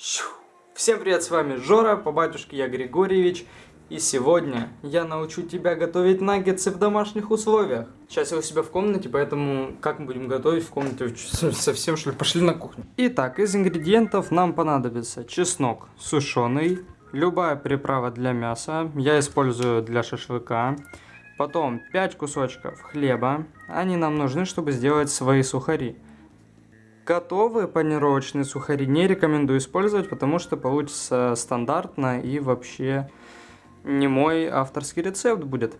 Всем привет, с вами Жора, по батюшке я Григорьевич. И сегодня я научу тебя готовить наггетсы в домашних условиях. Сейчас я у себя в комнате, поэтому как мы будем готовить в комнате совсем что ли? Пошли на кухню. Итак, из ингредиентов нам понадобится чеснок сушеный, любая приправа для мяса, я использую для шашлыка. Потом 5 кусочков хлеба, они нам нужны, чтобы сделать свои сухари. Готовые панировочные сухари не рекомендую использовать, потому что получится стандартно и вообще не мой авторский рецепт будет.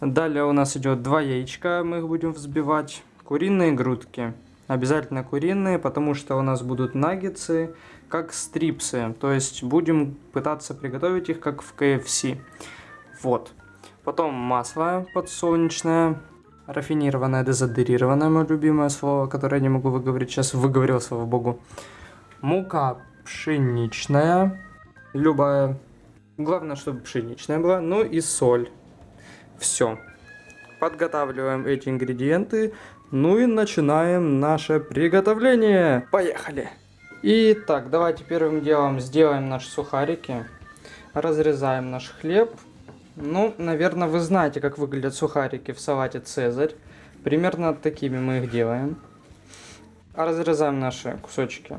Далее у нас идет два яичка, мы их будем взбивать. Куриные грудки. Обязательно куриные, потому что у нас будут наггетсы, как стрипсы. То есть будем пытаться приготовить их, как в KFC. Вот. Потом масло подсолнечное, рафинированное, дезодорированное, мое любимое слово, которое я не могу выговорить, сейчас выговорил, слава богу. Мука пшеничная, любая, главное, чтобы пшеничная была, ну и соль. Все. Подготавливаем эти ингредиенты, ну и начинаем наше приготовление. Поехали! Итак, давайте первым делом сделаем наши сухарики. Разрезаем наш хлеб ну, наверное, вы знаете, как выглядят сухарики в салате «Цезарь». Примерно такими мы их делаем. Разрезаем наши кусочки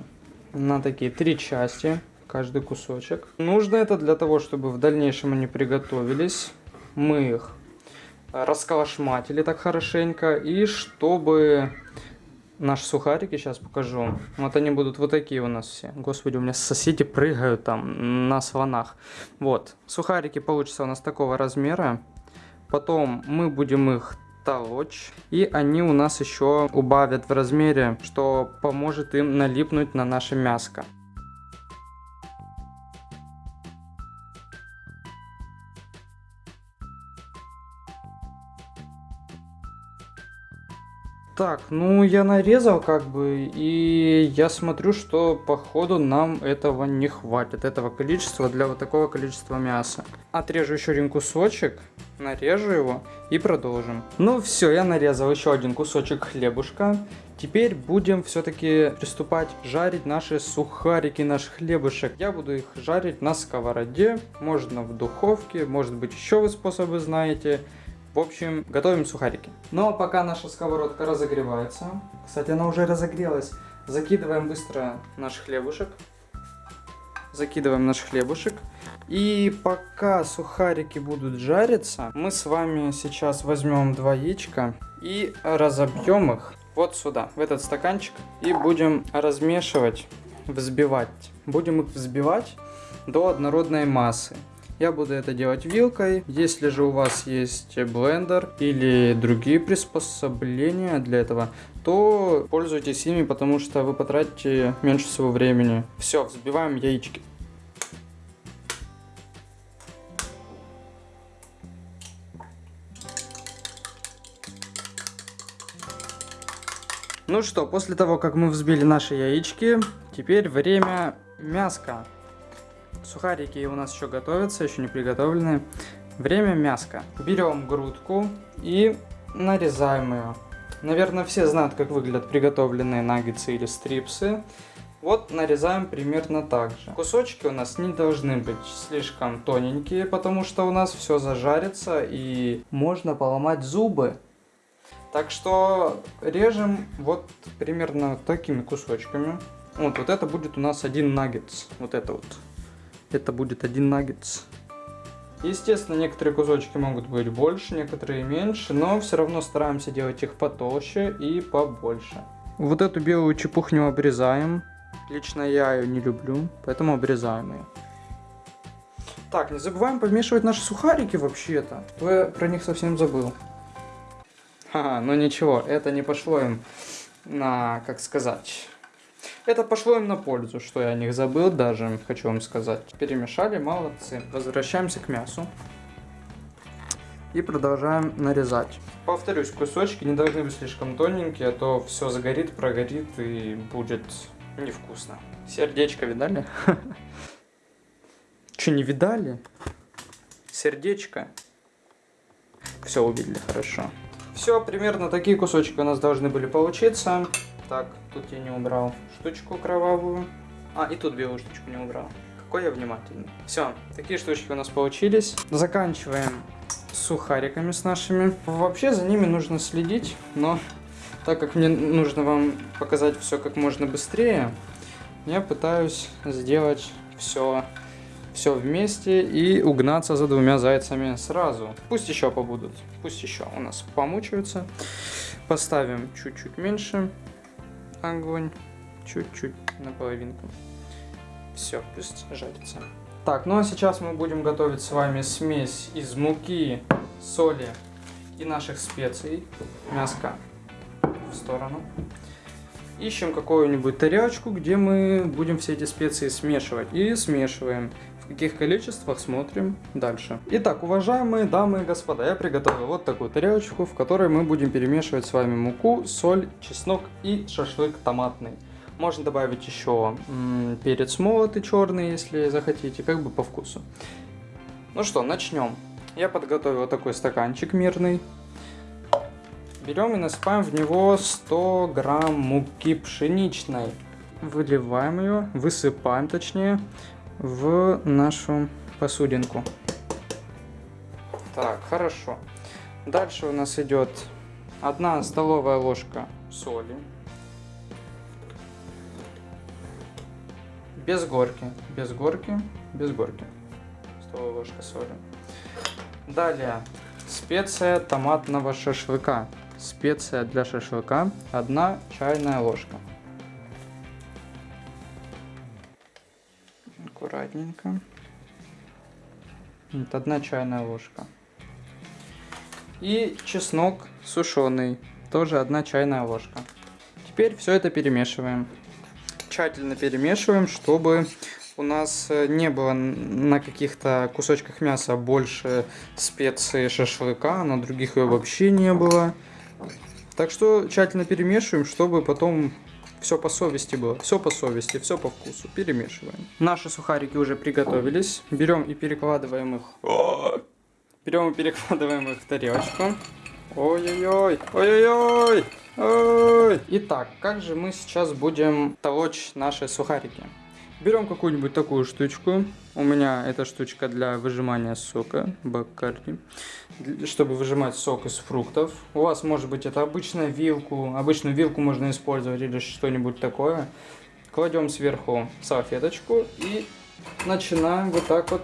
на такие три части, каждый кусочек. Нужно это для того, чтобы в дальнейшем они приготовились. Мы их расколошматили так хорошенько. И чтобы наши сухарики, сейчас покажу. Вот они будут вот такие у нас все. Господи, у меня соседи прыгают там на слонах. Вот, сухарики получатся у нас такого размера. Потом мы будем их толочь. И они у нас еще убавят в размере, что поможет им налипнуть на наше мяско. Так, ну я нарезал как бы, и я смотрю, что походу нам этого не хватит, этого количества для вот такого количества мяса. Отрежу еще один кусочек, нарежу его и продолжим. Ну все, я нарезал еще один кусочек хлебушка. Теперь будем все-таки приступать жарить наши сухарики, наш хлебушек. Я буду их жарить на сковороде, можно в духовке, может быть еще вы способы знаете. В общем, готовим сухарики. Ну а пока наша сковородка разогревается, кстати, она уже разогрелась, закидываем быстро наш хлебушек. Закидываем наш хлебушек. И пока сухарики будут жариться, мы с вами сейчас возьмем два яичка и разобьем их вот сюда, в этот стаканчик. И будем размешивать, взбивать. Будем их взбивать до однородной массы. Я буду это делать вилкой. Если же у вас есть блендер или другие приспособления для этого, то пользуйтесь ими, потому что вы потратите меньше всего времени. Все, взбиваем яички. Ну что, после того, как мы взбили наши яички, теперь время мяска. Сухарики у нас еще готовятся, еще не приготовлены. Время мяска. Берем грудку и нарезаем ее. Наверное, все знают, как выглядят приготовленные наггетсы или стрипсы. Вот нарезаем примерно так же. Кусочки у нас не должны быть слишком тоненькие, потому что у нас все зажарится и можно поломать зубы. Так что режем вот примерно такими кусочками. Вот, вот это будет у нас один наггетс. Вот это вот это будет один наггетс. Естественно, некоторые кусочки могут быть больше, некоторые меньше, но все равно стараемся делать их потолще и побольше. Вот эту белую чепухню обрезаем. Лично я ее не люблю, поэтому обрезаем ее. Так, не забываем помешивать наши сухарики вообще-то. Я про них совсем забыл. Ха, ну ничего, это не пошло им на, как сказать, это пошло им на пользу, что я о них забыл даже, хочу вам сказать. Перемешали, молодцы. Возвращаемся к мясу. И продолжаем нарезать. Повторюсь, кусочки не должны быть слишком тоненькие, а то все загорит, прогорит и будет невкусно. Сердечко видали? Че, не видали? Сердечко. Все увидели, хорошо. Все, примерно такие кусочки у нас должны были получиться. Так, тут я не убрал штучку кровавую. А, и тут белую штучку не убрал. Какой я внимательный. Все, такие штучки у нас получились. Заканчиваем сухариками с нашими. Вообще за ними нужно следить, но так как мне нужно вам показать все как можно быстрее, я пытаюсь сделать все все вместе и угнаться за двумя зайцами сразу. Пусть еще побудут, пусть еще у нас помучаются. Поставим чуть-чуть меньше огонь, чуть-чуть на половинку. Все, пусть жарится. Так, ну а сейчас мы будем готовить с вами смесь из муки, соли и наших специй. Мяска в сторону. Ищем какую-нибудь тарелочку, где мы будем все эти специи смешивать. И смешиваем. Каких количествах смотрим дальше. Итак, уважаемые дамы и господа, я приготовил вот такую тарелочку, в которой мы будем перемешивать с вами муку, соль, чеснок и шашлык томатный. Можно добавить еще перец молотый черный, если захотите, как бы по вкусу. Ну что, начнем. Я подготовил такой стаканчик мирный. Берем и насыпаем в него 100 грамм муки пшеничной. Выливаем ее, высыпаем точнее в нашу посудинку. Так, хорошо. Дальше у нас идет одна столовая ложка соли. Без горки, без горки, без горки. Столовая ложка соли. Далее специя томатного шашлыка. Специя для шашлыка одна чайная ложка. Аккуратненько. Вот одна чайная ложка. И чеснок сушеный, тоже одна чайная ложка. Теперь все это перемешиваем. Тщательно перемешиваем, чтобы у нас э, не было на каких-то кусочках мяса больше специй шашлыка, на других ее вообще не было. Так что тщательно перемешиваем, чтобы потом все по совести было, все по совести, все по вкусу. Перемешиваем. Наши сухарики уже приготовились. Берем и перекладываем их. Берем и перекладываем их в тарелочку. Ой-ой-ой, ой-ой-ой, ой. Итак, как же мы сейчас будем толочь наши сухарики? Берем какую-нибудь такую штучку. У меня эта штучка для выжимания сока, баккарди, чтобы выжимать сок из фруктов. У вас может быть это обычная вилку, обычную вилку можно использовать или что-нибудь такое. Кладем сверху салфеточку и начинаем вот так вот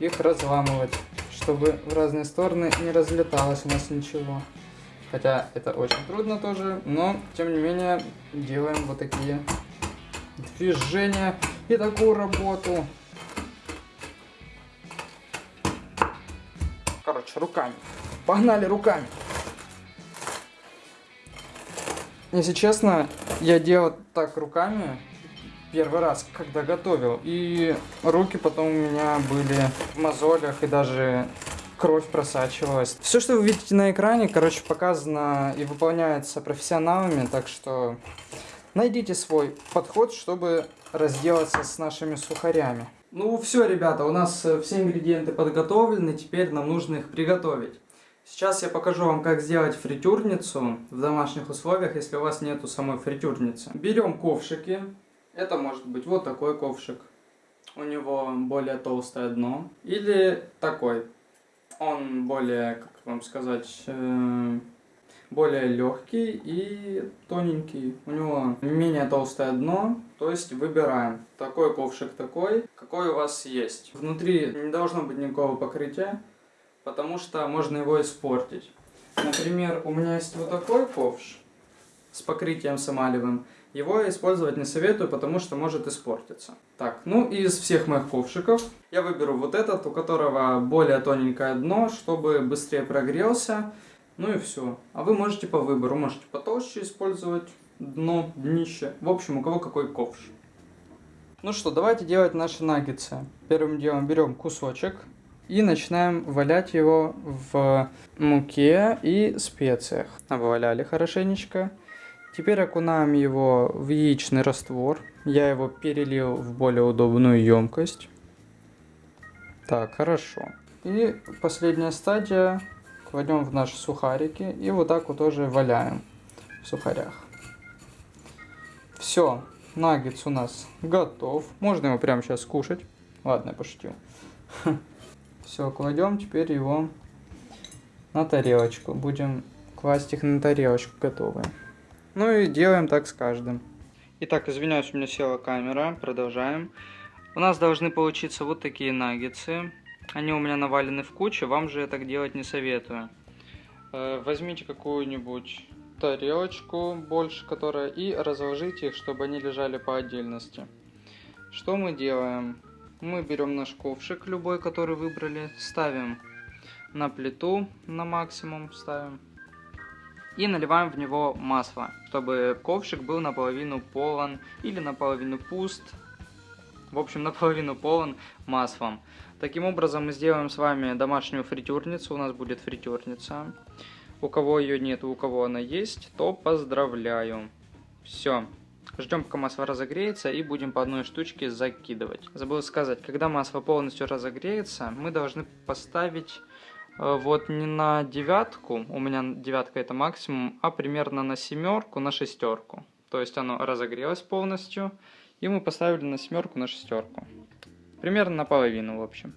их разламывать, чтобы в разные стороны не разлеталось у нас ничего. Хотя это очень трудно тоже, но тем не менее делаем вот такие движения и такую работу. Короче, руками. Погнали руками. Если честно, я делал так руками первый раз, когда готовил. И руки потом у меня были в мозолях и даже кровь просачивалась. Все, что вы видите на экране, короче, показано и выполняется профессионалами, так что Найдите свой подход, чтобы разделаться с нашими сухарями. Ну все, ребята, у нас э, все ингредиенты подготовлены, теперь нам нужно их приготовить. Сейчас я покажу вам, как сделать фритюрницу в домашних условиях, если у вас нету самой фритюрницы. Берем ковшики. Это может быть вот такой ковшик. У него более толстое дно. Или такой. Он более, как вам сказать, э более легкий и тоненький. У него менее толстое дно, то есть выбираем такой ковшик такой, какой у вас есть. Внутри не должно быть никакого покрытия, потому что можно его испортить. Например, у меня есть вот такой ковш с покрытием самалевым. Его использовать не советую, потому что может испортиться. Так, ну из всех моих ковшиков я выберу вот этот, у которого более тоненькое дно, чтобы быстрее прогрелся. Ну и все. А вы можете по выбору, можете потолще использовать дно, днище. В общем, у кого какой ковш. Ну что, давайте делать наши наггетсы. Первым делом берем кусочек и начинаем валять его в муке и специях. Обваляли хорошенечко. Теперь окунаем его в яичный раствор. Я его перелил в более удобную емкость. Так, хорошо. И последняя стадия кладем в наши сухарики и вот так вот тоже валяем в сухарях. Все, наггетс у нас готов. Можно его прямо сейчас кушать. Ладно, я пошутил. Все, кладем теперь его на тарелочку. Будем класть их на тарелочку готовые. Ну и делаем так с каждым. Итак, извиняюсь, у меня села камера. Продолжаем. У нас должны получиться вот такие наггетсы. Они у меня навалены в кучу, вам же я так делать не советую. Э, возьмите какую-нибудь тарелочку больше, которая, и разложите их, чтобы они лежали по отдельности. Что мы делаем? Мы берем наш ковшик, любой, который выбрали, ставим на плиту на максимум, ставим. И наливаем в него масло, чтобы ковшик был наполовину полон или наполовину пуст. В общем, наполовину полон маслом. Таким образом мы сделаем с вами домашнюю фритюрницу. У нас будет фритюрница. У кого ее нет, у кого она есть, то поздравляю. Все. Ждем, пока масло разогреется, и будем по одной штучке закидывать. Забыл сказать, когда масло полностью разогреется, мы должны поставить э, вот не на девятку, у меня девятка это максимум, а примерно на семерку, на шестерку. То есть оно разогрелось полностью, и мы поставили на семерку, на шестерку. Примерно наполовину, в общем.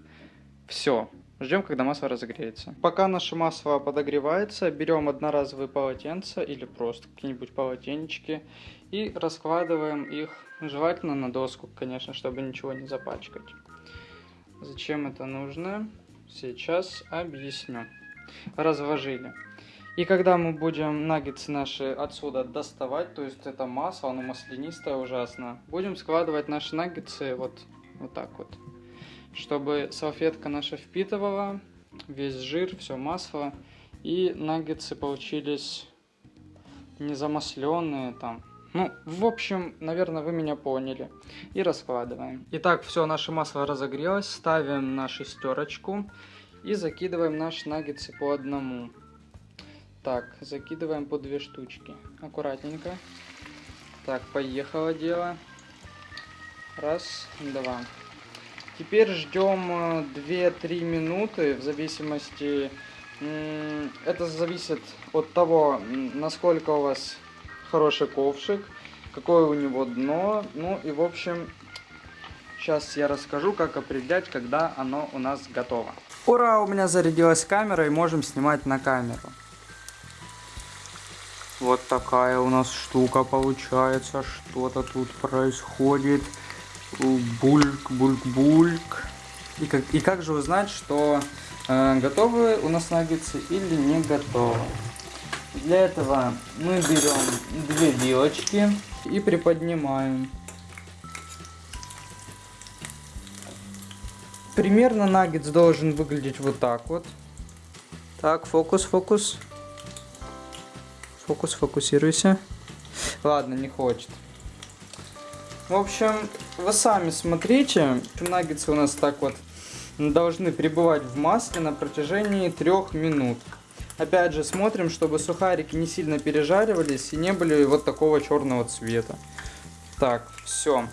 Все. Ждем, когда масло разогреется. Пока наше масло подогревается, берем одноразовые полотенца или просто какие-нибудь полотенечки и раскладываем их, желательно на доску, конечно, чтобы ничего не запачкать. Зачем это нужно? Сейчас объясню. Разложили. И когда мы будем наггетсы наши отсюда доставать, то есть это масло, оно маслянистое ужасно, будем складывать наши наггетсы вот, вот так вот чтобы салфетка наша впитывала весь жир, все масло, и наггетсы получились не замасленные там. Ну, в общем, наверное, вы меня поняли. И раскладываем. Итак, все, наше масло разогрелось. Ставим на шестерочку и закидываем наши наггетсы по одному. Так, закидываем по две штучки. Аккуратненько. Так, поехало дело. Раз, два. Теперь ждем 2-3 э, минуты, в зависимости... Это зависит от того, насколько у вас хороший ковшик, какое у него дно. Ну и в общем, сейчас я расскажу, как определять, когда оно у нас готово. Ура, у меня зарядилась камера и можем снимать на камеру. Вот такая у нас штука получается, что-то тут происходит. Бульк, бульк, бульк. И как, и как же узнать, что э, готовы у нас наггетсы или не готовы? Для этого мы берем две вилочки и приподнимаем. Примерно наггетс должен выглядеть вот так вот. Так, фокус, фокус. Фокус, фокусируйся. Ладно, не хочет. В общем, вы сами смотрите. Наггетсы у нас так вот должны пребывать в масле на протяжении трех минут. Опять же, смотрим, чтобы сухарики не сильно пережаривались и не были вот такого черного цвета. Так, все.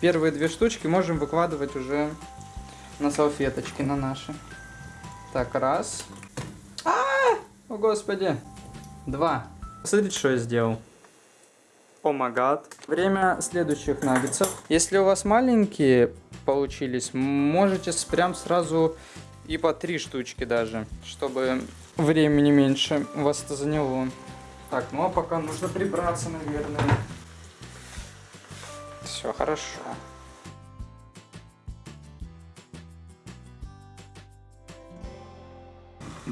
Первые две штучки можем выкладывать уже на салфеточки, на наши. Так, раз. А, -а, -а! О, господи. Два. Смотрите, что я сделал. О oh Время следующих наггетсов. Если у вас маленькие получились, можете прям сразу и по три штучки даже, чтобы времени меньше у вас это заняло. Так, ну а пока нужно прибраться, наверное. Все хорошо.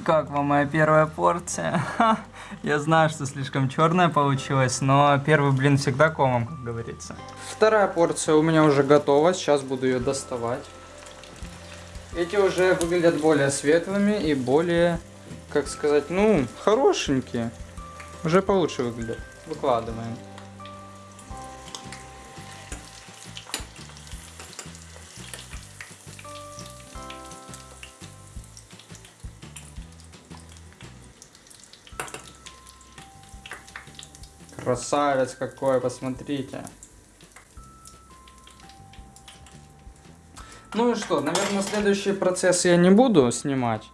Как вам моя первая порция? Я знаю, что слишком черная получилась, но первый блин всегда комом, как говорится. Вторая порция у меня уже готова, сейчас буду ее доставать. Эти уже выглядят более светлыми и более, как сказать, ну, хорошенькие. Уже получше выглядят. Выкладываем. Красавец какой, посмотрите. Ну и что, наверное, следующий процесс я не буду снимать.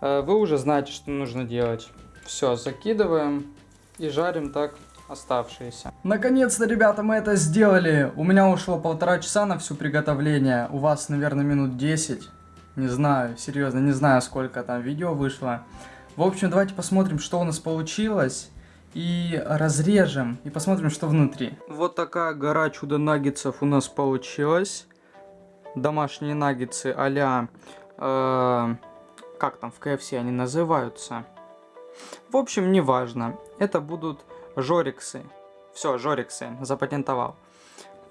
Э, вы уже знаете, что нужно делать. Все, закидываем и жарим так оставшиеся. Наконец-то, ребята, мы это сделали. У меня ушло полтора часа на все приготовление. У вас, наверное, минут 10. Не знаю, серьезно, не знаю, сколько там видео вышло. В общем, давайте посмотрим, что у нас получилось. И разрежем, и посмотрим, что внутри. Вот такая гора чудо-наггетсов у нас получилась. Домашние наггетсы а-ля... Э, как там в КФС они называются? В общем, неважно. Это будут жориксы. Все, жориксы, запатентовал.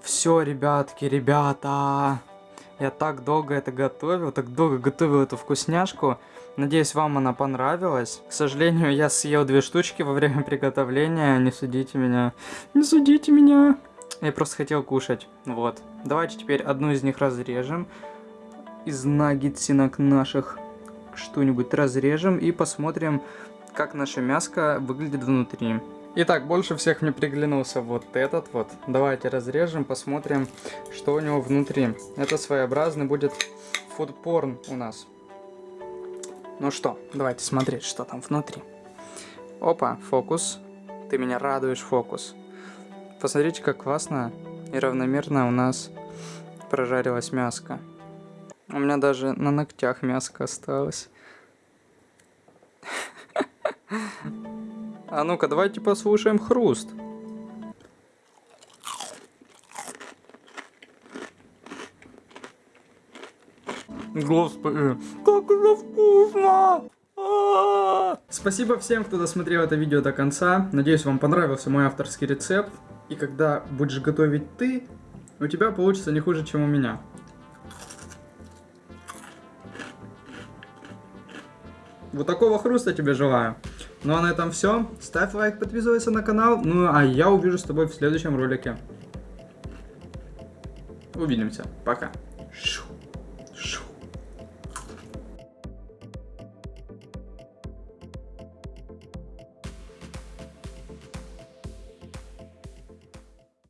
Все, ребятки, ребята. Я так долго это готовил, так долго готовил эту вкусняшку. Надеюсь, вам она понравилась. К сожалению, я съел две штучки во время приготовления. Не судите меня. Не судите меня. Я просто хотел кушать. Вот. Давайте теперь одну из них разрежем. Из наггетсинок наших что-нибудь разрежем и посмотрим, как наше мяско выглядит внутри. Итак, больше всех мне приглянулся вот этот вот. Давайте разрежем, посмотрим, что у него внутри. Это своеобразный будет фудпорн у нас. Ну что, давайте смотреть, что там внутри. Опа, фокус. Ты меня радуешь, фокус. Посмотрите, как классно и равномерно у нас прожарилась мяско. У меня даже на ногтях мяско осталось. А ну-ка, давайте послушаем хруст. Господи, как это вкусно! А! Спасибо всем, кто досмотрел это видео до конца. Надеюсь, вам понравился мой авторский рецепт. И когда будешь готовить ты, у тебя получится не хуже, чем у меня. Вот такого хруста тебе желаю. Ну а на этом все. Ставь лайк, подписывайся на канал. Ну а я увижу с тобой в следующем ролике. Увидимся. Пока.